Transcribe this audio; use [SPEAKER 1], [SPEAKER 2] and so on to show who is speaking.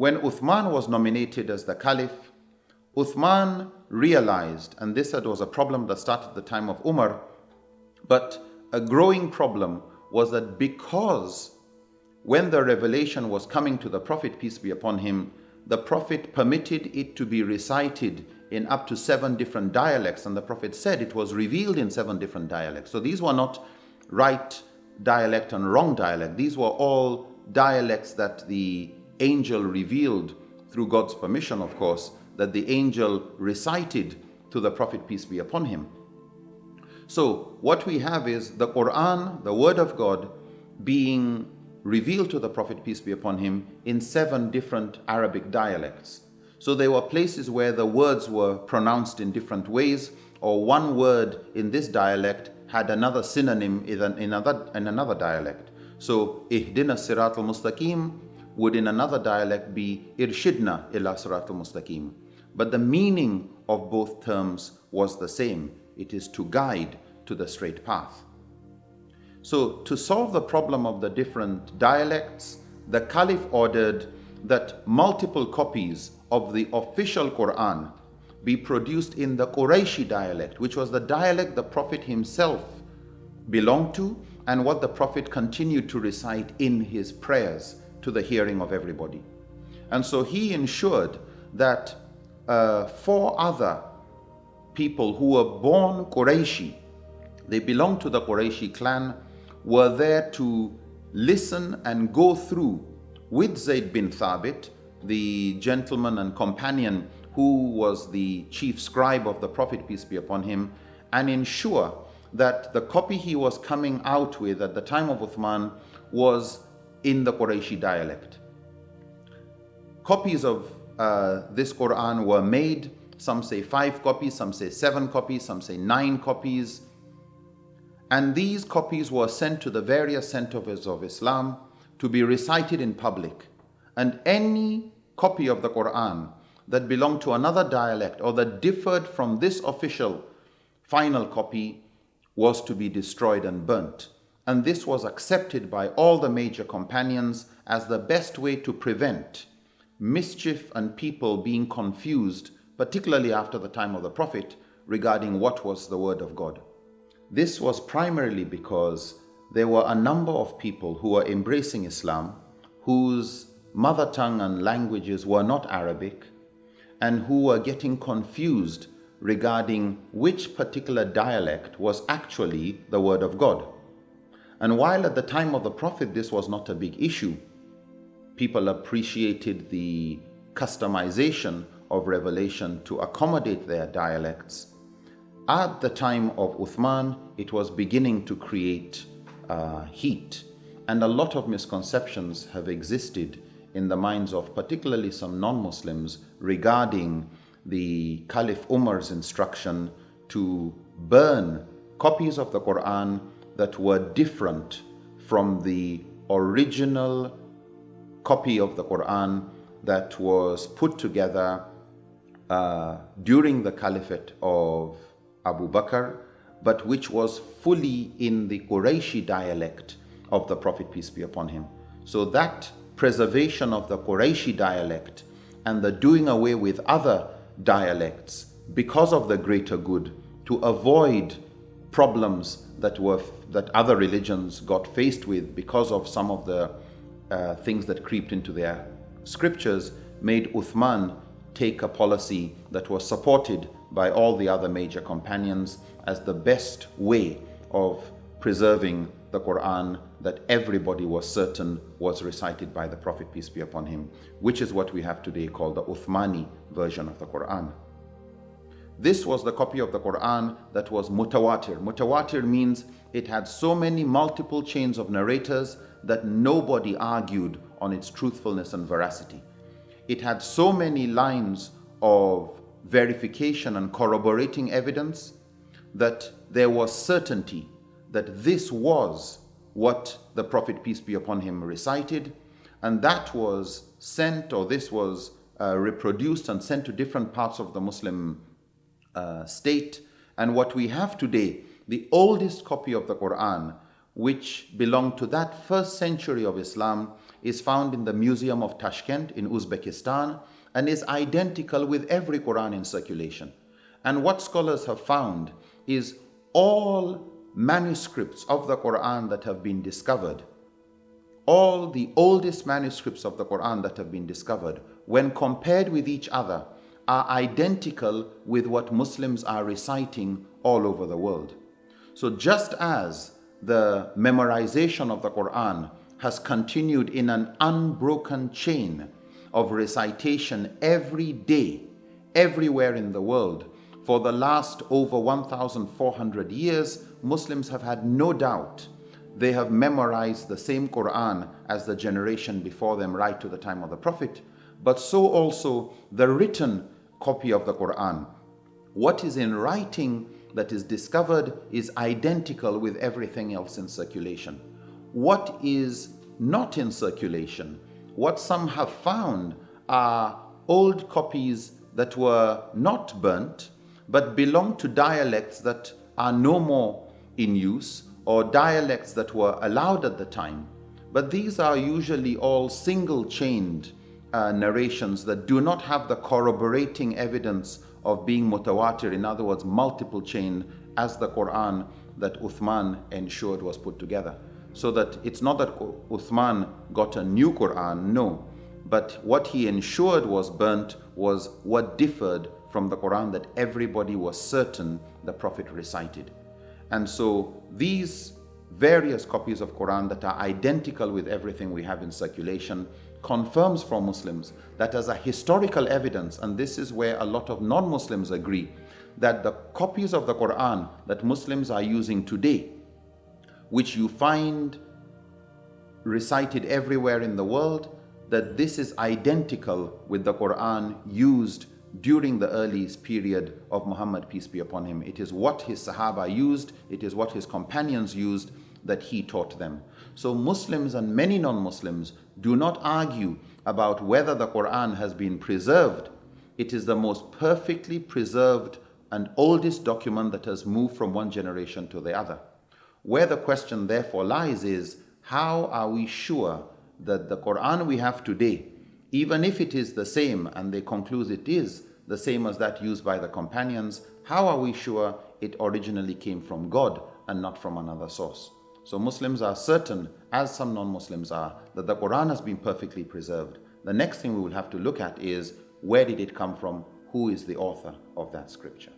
[SPEAKER 1] when Uthman was nominated as the caliph, Uthman realized, and this was a problem that started at the time of Umar, but a growing problem was that because when the revelation was coming to the Prophet, peace be upon him, the Prophet permitted it to be recited in up to seven different dialects, and the Prophet said it was revealed in seven different dialects. So these were not right dialect and wrong dialect, these were all dialects that the angel revealed through God's permission, of course, that the angel recited to the Prophet, peace be upon him. So, what we have is the Quran, the Word of God, being revealed to the Prophet, peace be upon him, in seven different Arabic dialects. So, there were places where the words were pronounced in different ways, or one word in this dialect had another synonym in another, in another dialect. So, Ihdina Sirat al Mustaqim would in another dialect be Irshidna ila Sirat al Mustaqim. But the meaning of both terms was the same. It is to guide to the straight path. So to solve the problem of the different dialects, the Caliph ordered that multiple copies of the official Quran be produced in the Qurayshi dialect, which was the dialect the Prophet himself belonged to and what the Prophet continued to recite in his prayers to the hearing of everybody. And so he ensured that uh, four other people who were born Qurayshi, they belonged to the Qurayshi clan, were there to listen and go through with Zayd bin Thabit, the gentleman and companion who was the chief scribe of the Prophet, peace be upon him, and ensure that the copy he was coming out with at the time of Uthman was in the Qurayshi dialect. Copies of uh, this Quran were made. Some say five copies, some say seven copies, some say nine copies. And these copies were sent to the various centers of Islam to be recited in public. And any copy of the Quran that belonged to another dialect or that differed from this official final copy was to be destroyed and burnt. And this was accepted by all the major companions as the best way to prevent mischief and people being confused, particularly after the time of the Prophet, regarding what was the Word of God. This was primarily because there were a number of people who were embracing Islam whose mother tongue and languages were not Arabic and who were getting confused regarding which particular dialect was actually the Word of God. And while at the time of the Prophet this was not a big issue, people appreciated the customization of revelation to accommodate their dialects. At the time of Uthman, it was beginning to create uh, heat, and a lot of misconceptions have existed in the minds of particularly some non-Muslims regarding the Caliph Umar's instruction to burn copies of the Quran that were different from the original copy of the Quran that was put together uh, during the caliphate of Abu Bakr, but which was fully in the Qurayshi dialect of the Prophet, peace be upon him. So that preservation of the Qurayshi dialect and the doing away with other dialects because of the greater good to avoid problems that were that other religions got faced with because of some of the uh, things that creeped into their scriptures made Uthman take a policy that was supported by all the other major companions as the best way of preserving the Quran that everybody was certain was recited by the Prophet, peace be upon him, which is what we have today called the Uthmani version of the Quran. This was the copy of the Quran that was mutawatir. Mutawatir means it had so many multiple chains of narrators that nobody argued on its truthfulness and veracity. It had so many lines of verification and corroborating evidence that there was certainty that this was what the Prophet, peace be upon him, recited, and that was sent, or this was uh, reproduced and sent to different parts of the Muslim uh, state. And what we have today, the oldest copy of the Quran, which belonged to that first century of Islam, is found in the Museum of Tashkent in Uzbekistan and is identical with every Quran in circulation. And what scholars have found is all manuscripts of the Quran that have been discovered, all the oldest manuscripts of the Quran that have been discovered, when compared with each other, are identical with what Muslims are reciting all over the world. So just as the memorization of the Quran has continued in an unbroken chain of recitation every day, everywhere in the world, for the last over 1,400 years, Muslims have had no doubt they have memorized the same Quran as the generation before them right to the time of the Prophet, but so also the written copy of the Quran. What is in writing that is discovered is identical with everything else in circulation. What is not in circulation, what some have found are old copies that were not burnt but belong to dialects that are no more in use or dialects that were allowed at the time. But these are usually all single chained uh, narrations that do not have the corroborating evidence of being mutawatir, in other words, multiple chain, as the Quran that Uthman ensured was put together. So that it's not that Uthman got a new Quran, no. But what he ensured was burnt was what differed from the Quran that everybody was certain the Prophet recited. And so these various copies of Quran that are identical with everything we have in circulation confirms for Muslims that as a historical evidence, and this is where a lot of non-Muslims agree, that the copies of the Quran that Muslims are using today, which you find recited everywhere in the world, that this is identical with the Quran used during the earliest period of Muhammad, peace be upon him. It is what his Sahaba used, it is what his companions used that he taught them. So Muslims and many non-Muslims do not argue about whether the Quran has been preserved. It is the most perfectly preserved and oldest document that has moved from one generation to the other. Where the question therefore lies is, how are we sure that the Quran we have today even if it is the same and they conclude it is the same as that used by the companions, how are we sure it originally came from God and not from another source? So Muslims are certain, as some non-Muslims are, that the Quran has been perfectly preserved. The next thing we will have to look at is where did it come from? Who is the author of that scripture?